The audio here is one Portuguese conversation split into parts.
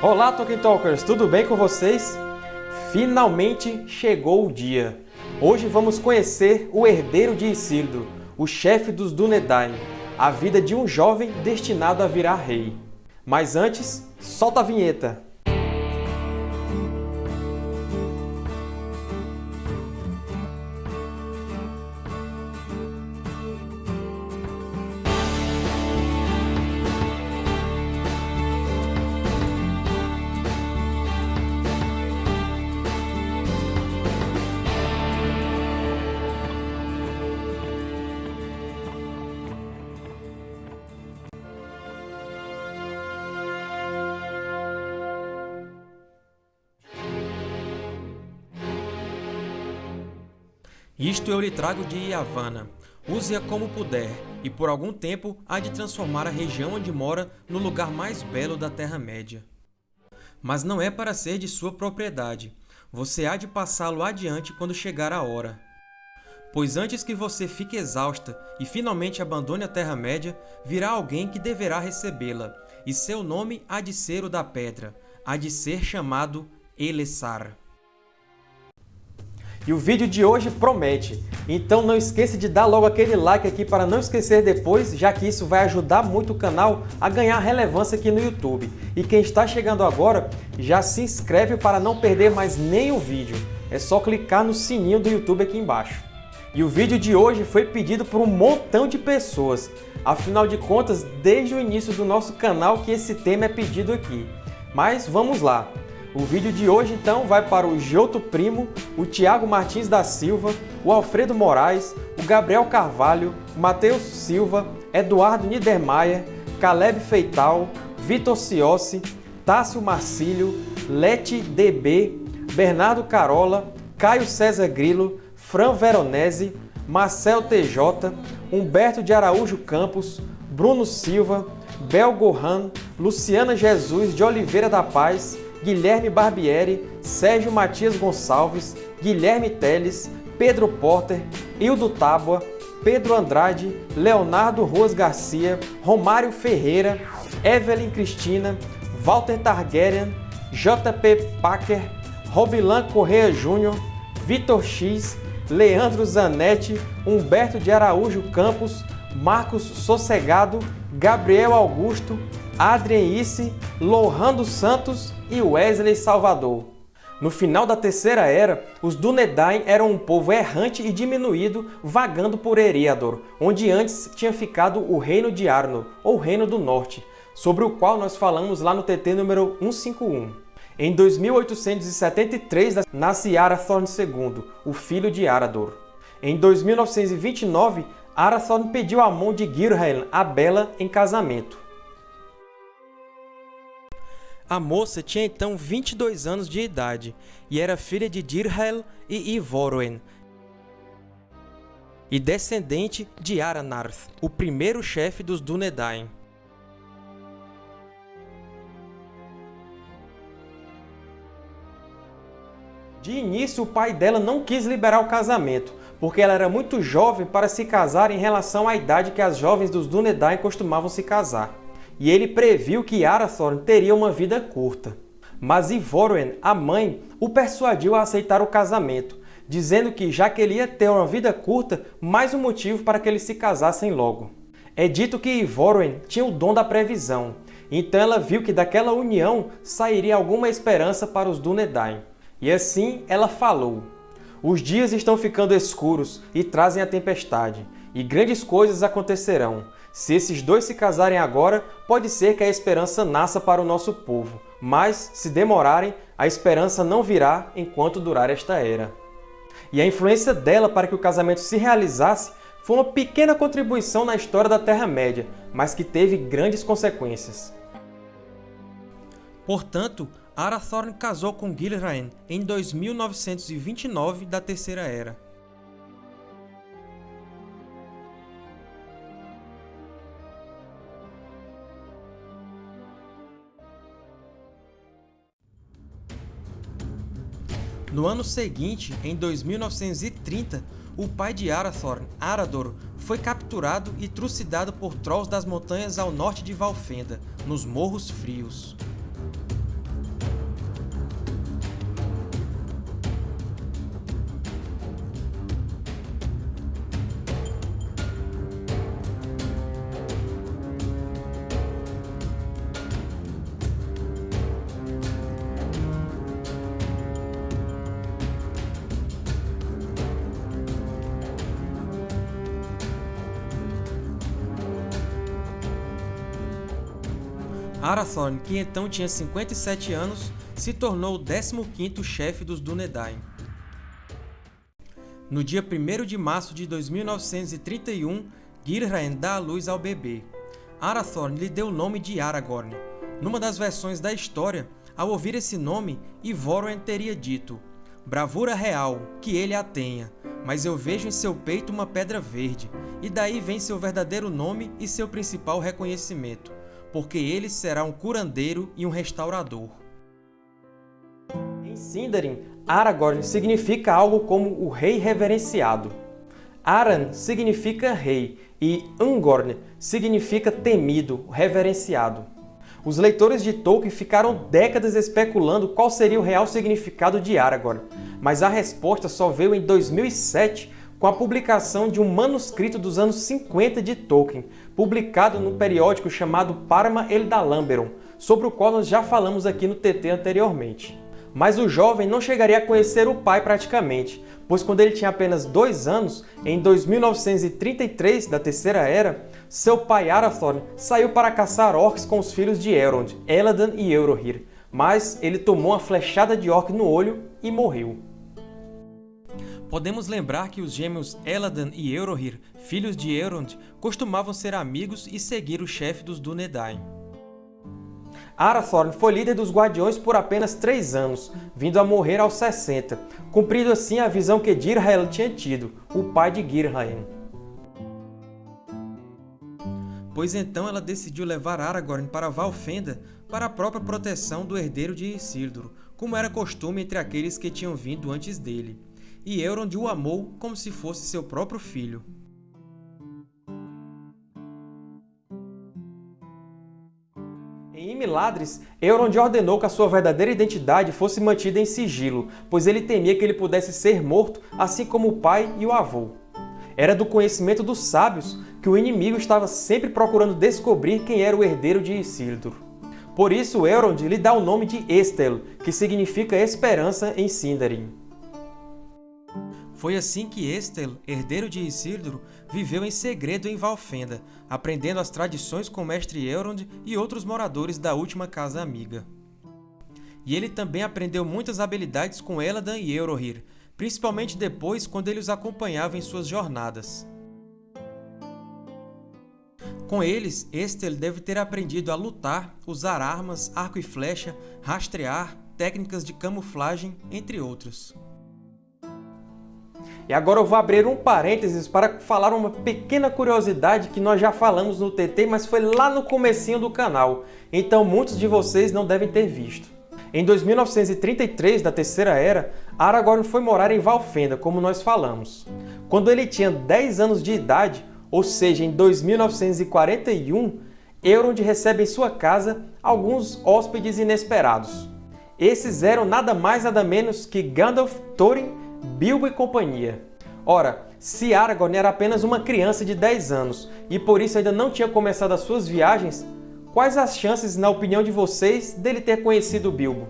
Olá, Tolkien Talkers! Tudo bem com vocês? Finalmente chegou o dia! Hoje vamos conhecer o herdeiro de Isildur, o chefe dos Dúnedain, a vida de um jovem destinado a virar rei. Mas antes, solta a vinheta! Isto eu lhe trago de Yavanna. Use-a como puder, e por algum tempo há de transformar a região onde mora no lugar mais belo da Terra-média. Mas não é para ser de sua propriedade. Você há de passá-lo adiante quando chegar a hora. Pois antes que você fique exausta e finalmente abandone a Terra-média, virá alguém que deverá recebê-la, e seu nome há de ser o da Pedra, há de ser chamado Elessar. E o vídeo de hoje promete. Então não esqueça de dar logo aquele like aqui para não esquecer depois, já que isso vai ajudar muito o canal a ganhar relevância aqui no YouTube. E quem está chegando agora, já se inscreve para não perder mais nenhum vídeo. É só clicar no sininho do YouTube aqui embaixo. E o vídeo de hoje foi pedido por um montão de pessoas. Afinal de contas, desde o início do nosso canal que esse tema é pedido aqui. Mas vamos lá! O vídeo de hoje, então, vai para o Gioto Primo, o Tiago Martins da Silva, o Alfredo Moraes, o Gabriel Carvalho, Matheus Silva, Eduardo Niedermayer, Caleb Feital, Vitor Ciossi, Tássio Marcílio, Lete DB, Bernardo Carola, Caio César Grilo, Fran Veronese, Marcel TJ, Humberto de Araújo Campos, Bruno Silva, Bel Gohan, Luciana Jesus de Oliveira da Paz, Guilherme Barbieri, Sérgio Matias Gonçalves, Guilherme Teles, Pedro Porter, Hildo Tábua, Pedro Andrade, Leonardo Ruas Garcia, Romário Ferreira, Evelyn Cristina, Walter Targaryen, JP Packer, Robilan Correia Júnior, Vitor X, Leandro Zanetti, Humberto de Araújo Campos, Marcos Sossegado, Gabriel Augusto, Adrien Isse, Lohan dos Santos e Wesley Salvador. No final da Terceira Era, os Dúnedain eram um povo errante e diminuído vagando por Eriador, onde antes tinha ficado o Reino de Arnor, ou Reino do Norte, sobre o qual nós falamos lá no TT número 151. Em 2873 nasce Arathorn II, o filho de Arador. Em 2929, Arathorn pediu a mão de Girhelm, a Bela, em casamento. A moça tinha então 22 anos de idade e era filha de Dirhel e Ivoroen, e descendente de Aranarth, o primeiro chefe dos Dúnedain. De início, o pai dela não quis liberar o casamento, porque ela era muito jovem para se casar em relação à idade que as jovens dos Dúnedain costumavam se casar e ele previu que Arathorn teria uma vida curta. Mas Ivoroen, a mãe, o persuadiu a aceitar o casamento, dizendo que, já que ele ia ter uma vida curta, mais um motivo para que eles se casassem logo. É dito que Ivoroen tinha o dom da previsão, então ela viu que daquela união sairia alguma esperança para os Dúnedain. E assim ela falou, Os dias estão ficando escuros e trazem a tempestade, e grandes coisas acontecerão. Se esses dois se casarem agora, pode ser que a esperança nasça para o nosso povo, mas, se demorarem, a esperança não virá enquanto durar esta era. E a influência dela para que o casamento se realizasse foi uma pequena contribuição na história da Terra-média, mas que teve grandes consequências. Portanto, Arathorn casou com Gilraen em 2929 da Terceira Era. No ano seguinte, em 2930, o pai de Arathorn, Arador, foi capturado e trucidado por Trolls das montanhas ao norte de Valfenda, nos Morros Frios. Arathorn, que então tinha 57 anos, se tornou o 15º chefe dos Dúnedain. No dia 1 de março de 2931, Gilraen dá à luz ao bebê. Arathorn lhe deu o nome de Aragorn. Numa das versões da história, ao ouvir esse nome, Ivoroen teria dito Bravura real, que ele a tenha, mas eu vejo em seu peito uma pedra verde, e daí vem seu verdadeiro nome e seu principal reconhecimento, porque ele será um curandeiro e um restaurador. Em Sindarin, Aragorn significa algo como o rei reverenciado. Aran significa rei e Ungorn significa temido, reverenciado. Os leitores de Tolkien ficaram décadas especulando qual seria o real significado de Aragorn, mas a resposta só veio em 2007 com a publicação de um manuscrito dos anos 50 de Tolkien, publicado no periódico chamado Parma Eldalamberon, sobre o qual nós já falamos aqui no TT anteriormente. Mas o jovem não chegaria a conhecer o pai praticamente, pois quando ele tinha apenas dois anos, em 2933 da Terceira Era, seu pai Arathorn saiu para caçar orcs com os filhos de Elrond, Eladan e Eurohir, mas ele tomou uma flechada de orc no olho e morreu. Podemos lembrar que os gêmeos Eladan e Eurohir, filhos de Elrond, costumavam ser amigos e seguir o chefe dos Dúnedain. Arathorn foi líder dos Guardiões por apenas três anos, vindo a morrer aos 60, cumprindo assim a visão que Dirhael tinha tido, o pai de Girhaen. Pois então ela decidiu levar Aragorn para Valfenda para a própria proteção do herdeiro de Isildur, como era costume entre aqueles que tinham vindo antes dele. E Elrond o amou como se fosse seu próprio filho. Em Imiladres, Elrond ordenou que a sua verdadeira identidade fosse mantida em sigilo, pois ele temia que ele pudesse ser morto, assim como o pai e o avô. Era do conhecimento dos sábios que o inimigo estava sempre procurando descobrir quem era o herdeiro de Isildur. Por isso, Elrond lhe dá o nome de Estel, que significa esperança em Sindarin. Foi assim que Estel, herdeiro de Isildur, viveu em segredo em Valfenda, aprendendo as tradições com mestre Elrond e outros moradores da última Casa Amiga. E ele também aprendeu muitas habilidades com Eladan e Eurohir, principalmente depois quando ele os acompanhava em suas jornadas. Com eles, Estel deve ter aprendido a lutar, usar armas, arco e flecha, rastrear, técnicas de camuflagem, entre outros. E agora eu vou abrir um parênteses para falar uma pequena curiosidade que nós já falamos no TT, mas foi lá no comecinho do canal, então muitos de vocês não devem ter visto. Em 2933 da Terceira Era, Aragorn foi morar em Valfenda, como nós falamos. Quando ele tinha 10 anos de idade, ou seja, em 2941, Elrond recebe em sua casa alguns hóspedes inesperados. Esses eram nada mais nada menos que Gandalf, Thorin Bilbo e companhia. Ora, se Aragorn era apenas uma criança de 10 anos e por isso ainda não tinha começado as suas viagens, quais as chances, na opinião de vocês, dele ter conhecido Bilbo?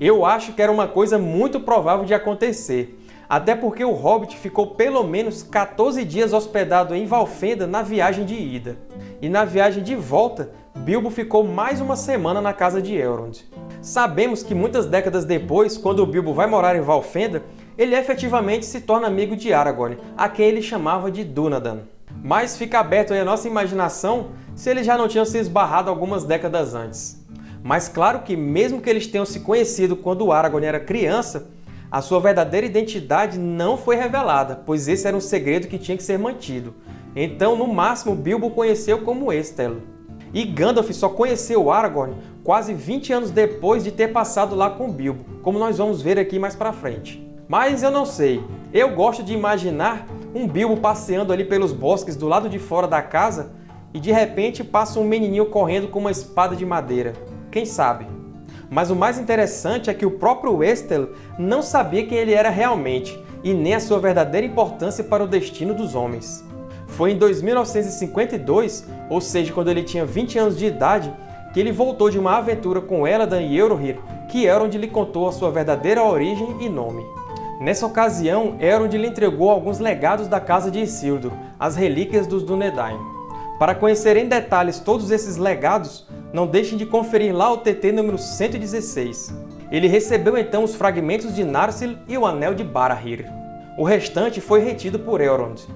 Eu acho que era uma coisa muito provável de acontecer, até porque o Hobbit ficou pelo menos 14 dias hospedado em Valfenda na viagem de ida. E na viagem de volta, Bilbo ficou mais uma semana na casa de Elrond. Sabemos que muitas décadas depois, quando Bilbo vai morar em Valfenda, ele efetivamente se torna amigo de Aragorn, a quem ele chamava de Dúnadan. Mas fica aberto aí a nossa imaginação se eles já não tinham se esbarrado algumas décadas antes. Mas claro que mesmo que eles tenham se conhecido quando Aragorn era criança, a sua verdadeira identidade não foi revelada, pois esse era um segredo que tinha que ser mantido. Então, no máximo, Bilbo conheceu como Estel. E Gandalf só conheceu Aragorn quase 20 anos depois de ter passado lá com Bilbo, como nós vamos ver aqui mais pra frente. Mas eu não sei. Eu gosto de imaginar um Bilbo passeando ali pelos bosques do lado de fora da casa e de repente passa um menininho correndo com uma espada de madeira. Quem sabe? Mas o mais interessante é que o próprio Estel não sabia quem ele era realmente e nem a sua verdadeira importância para o destino dos homens. Foi em 2952, ou seja, quando ele tinha 20 anos de idade, que ele voltou de uma aventura com Eladan e Eurohir, que Elrond lhe contou a sua verdadeira origem e nome. Nessa ocasião, Elrond lhe entregou alguns legados da casa de Isildur, as relíquias dos Dúnedain. Para conhecer em detalhes todos esses legados, não deixem de conferir lá o TT número 116. Ele recebeu então os fragmentos de Narsil e o Anel de Barahir. O restante foi retido por Elrond.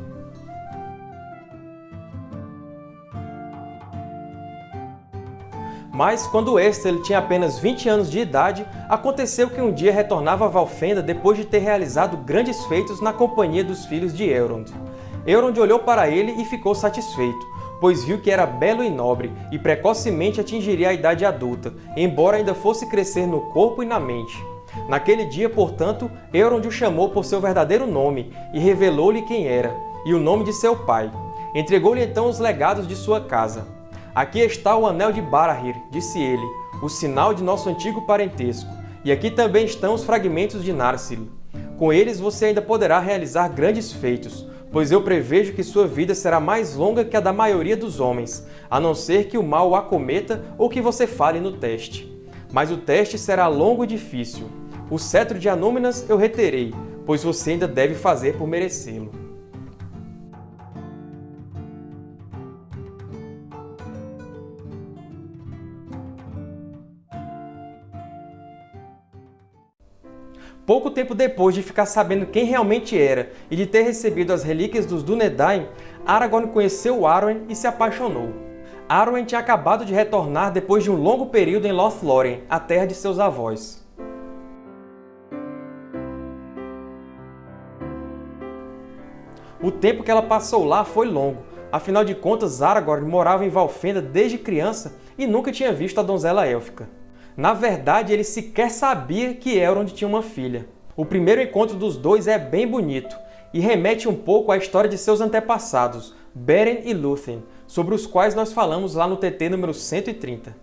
Mas, quando Estel tinha apenas 20 anos de idade, aconteceu que um dia retornava a Valfenda depois de ter realizado grandes feitos na companhia dos filhos de Elrond. Elrond olhou para ele e ficou satisfeito, pois viu que era belo e nobre e precocemente atingiria a idade adulta, embora ainda fosse crescer no corpo e na mente. Naquele dia, portanto, Elrond o chamou por seu verdadeiro nome e revelou-lhe quem era, e o nome de seu pai. Entregou-lhe então os legados de sua casa. Aqui está o Anel de Barahir, disse ele, o sinal de nosso antigo parentesco, e aqui também estão os fragmentos de Narsil. Com eles você ainda poderá realizar grandes feitos, pois eu prevejo que sua vida será mais longa que a da maioria dos homens, a não ser que o mal o acometa ou que você fale no teste. Mas o teste será longo e difícil. O cetro de Anúminas eu reterei, pois você ainda deve fazer por merecê-lo. Pouco tempo depois de ficar sabendo quem realmente era e de ter recebido as relíquias dos Dúnedain, Aragorn conheceu Arwen e se apaixonou. Arwen tinha acabado de retornar depois de um longo período em Lothlórien, a terra de seus avós. O tempo que ela passou lá foi longo, afinal de contas Aragorn morava em Valfenda desde criança e nunca tinha visto a donzela élfica. Na verdade, ele sequer sabia que Elrond tinha uma filha. O primeiro encontro dos dois é bem bonito e remete um pouco à história de seus antepassados, Beren e Lúthien, sobre os quais nós falamos lá no TT número 130.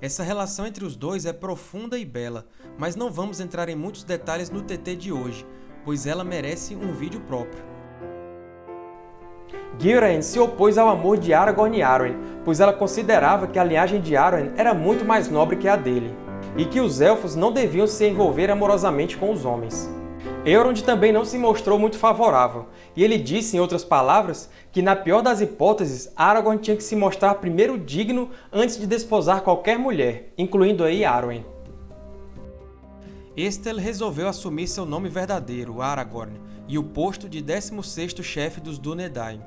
Essa relação entre os dois é profunda e bela, mas não vamos entrar em muitos detalhes no TT de hoje, pois ela merece um vídeo próprio. Gilraen se opôs ao amor de Aragorn e Arwen, pois ela considerava que a linhagem de Arwen era muito mais nobre que a dele, e que os Elfos não deviam se envolver amorosamente com os homens. Elrond também não se mostrou muito favorável, e ele disse, em outras palavras, que na pior das hipóteses, Aragorn tinha que se mostrar primeiro digno antes de desposar qualquer mulher, incluindo aí Arwen. Estel resolveu assumir seu nome verdadeiro, Aragorn, e o posto de 16º chefe dos Dúnedain,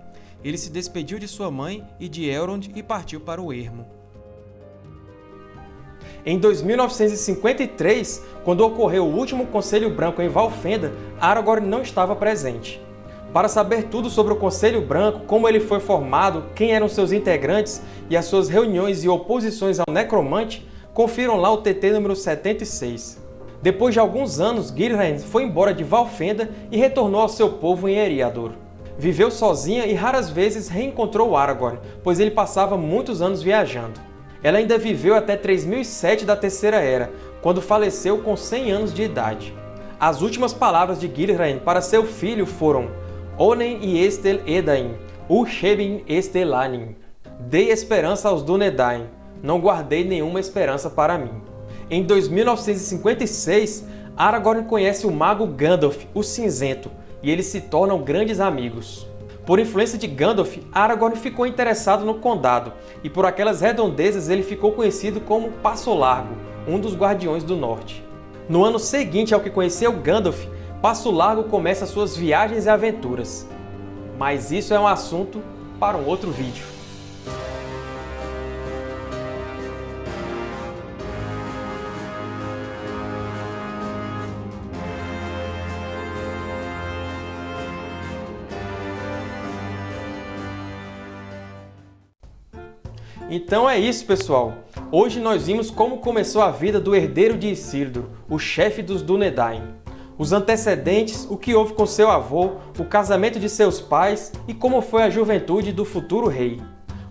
ele se despediu de sua mãe e de Elrond e partiu para o ermo. Em 2953, quando ocorreu o último Conselho Branco em Valfenda, Aragorn não estava presente. Para saber tudo sobre o Conselho Branco, como ele foi formado, quem eram seus integrantes e as suas reuniões e oposições ao Necromante, confiram lá o TT número 76. Depois de alguns anos, Gilrand foi embora de Valfenda e retornou ao seu povo em Eriador. Viveu sozinha e raras vezes reencontrou Aragorn, pois ele passava muitos anos viajando. Ela ainda viveu até 3007 da Terceira Era, quando faleceu com 100 anos de idade. As últimas palavras de Gilraen para seu filho foram Onen Estel Edain, Ushebin Estelanin. Dei esperança aos Dúnedain, não guardei nenhuma esperança para mim. Em 2956, Aragorn conhece o mago Gandalf, o Cinzento, e eles se tornam grandes amigos. Por influência de Gandalf, Aragorn ficou interessado no Condado, e por aquelas redondezas ele ficou conhecido como Passo Largo, um dos Guardiões do Norte. No ano seguinte ao que conheceu Gandalf, Passo Largo começa suas viagens e aventuras. Mas isso é um assunto para um outro vídeo. Então é isso, pessoal! Hoje nós vimos como começou a vida do herdeiro de Isildur, o chefe dos Dúnedain. Os antecedentes, o que houve com seu avô, o casamento de seus pais e como foi a juventude do futuro rei.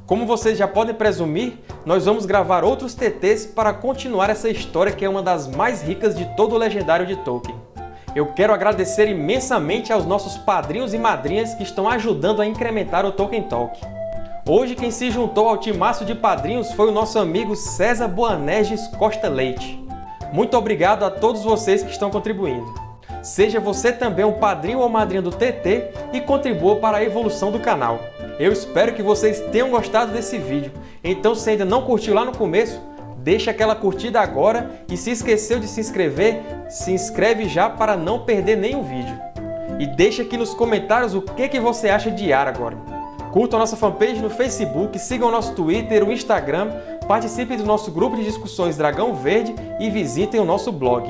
Como vocês já podem presumir, nós vamos gravar outros TTs para continuar essa história que é uma das mais ricas de todo o legendário de Tolkien. Eu quero agradecer imensamente aos nossos padrinhos e madrinhas que estão ajudando a incrementar o Tolkien Talk. Hoje quem se juntou ao timaço de padrinhos foi o nosso amigo César Boanerges Costa Leite. Muito obrigado a todos vocês que estão contribuindo. Seja você também um padrinho ou madrinha do TT e contribua para a evolução do canal. Eu espero que vocês tenham gostado desse vídeo. Então, se ainda não curtiu lá no começo, deixa aquela curtida agora e se esqueceu de se inscrever, se inscreve já para não perder nenhum vídeo. E deixa aqui nos comentários o que, que você acha de Aragorn. Curtam a nossa fanpage no Facebook, sigam o nosso Twitter, o Instagram, participem do nosso grupo de discussões Dragão Verde e visitem o nosso blog.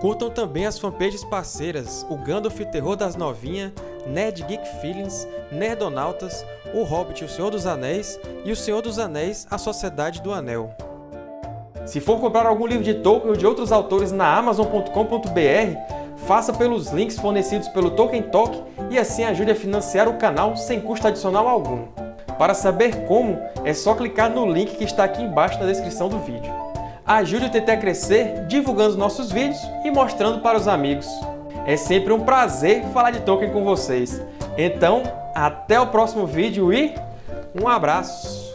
Curtam também as fanpages parceiras, o Gandalf Terror das Novinhas, Nerd Geek Feelings, Nerdonautas, o Hobbit o Senhor dos Anéis e o Senhor dos Anéis A Sociedade do Anel. Se for comprar algum livro de Tolkien ou de outros autores na Amazon.com.br, faça pelos links fornecidos pelo Tolkien Talk e assim ajude a financiar o canal sem custo adicional algum. Para saber como, é só clicar no link que está aqui embaixo na descrição do vídeo. Ajude o TT a crescer divulgando nossos vídeos e mostrando para os amigos. É sempre um prazer falar de Tolkien com vocês. Então, até o próximo vídeo e um abraço!